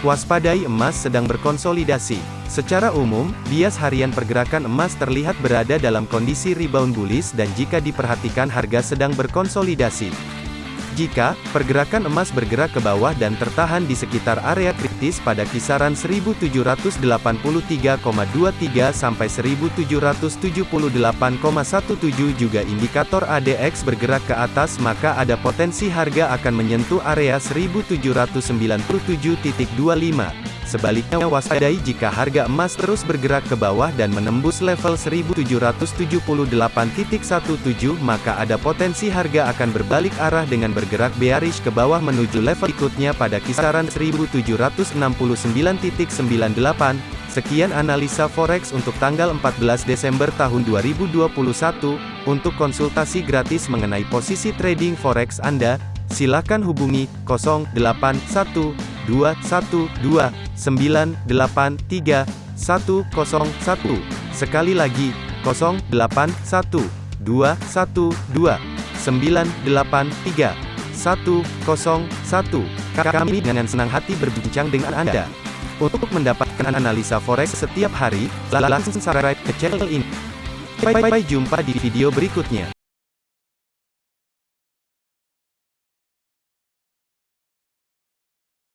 Waspadai emas sedang berkonsolidasi. Secara umum, bias harian pergerakan emas terlihat berada dalam kondisi rebound bullish dan jika diperhatikan harga sedang berkonsolidasi. Jika pergerakan emas bergerak ke bawah dan tertahan di sekitar area kritis pada kisaran 1783,23 sampai 1778,17 juga indikator ADX bergerak ke atas maka ada potensi harga akan menyentuh area 1797.25. Sebaliknya waspadai jika harga emas terus bergerak ke bawah dan menembus level 1778.17 maka ada potensi harga akan berbalik arah dengan bergerak bearish ke bawah menuju level ikutnya pada kisaran 1769.98. Sekian analisa forex untuk tanggal 14 Desember tahun 2021. Untuk konsultasi gratis mengenai posisi trading forex Anda, silakan hubungi 081 212 983 101. Sekali lagi, 081 212 983 101. Kami dengan senang hati berbincang dengan Anda. Untuk mendapatkan analisa forex setiap hari, langsung subscribe ke channel ini. Bye jumpa di video berikutnya.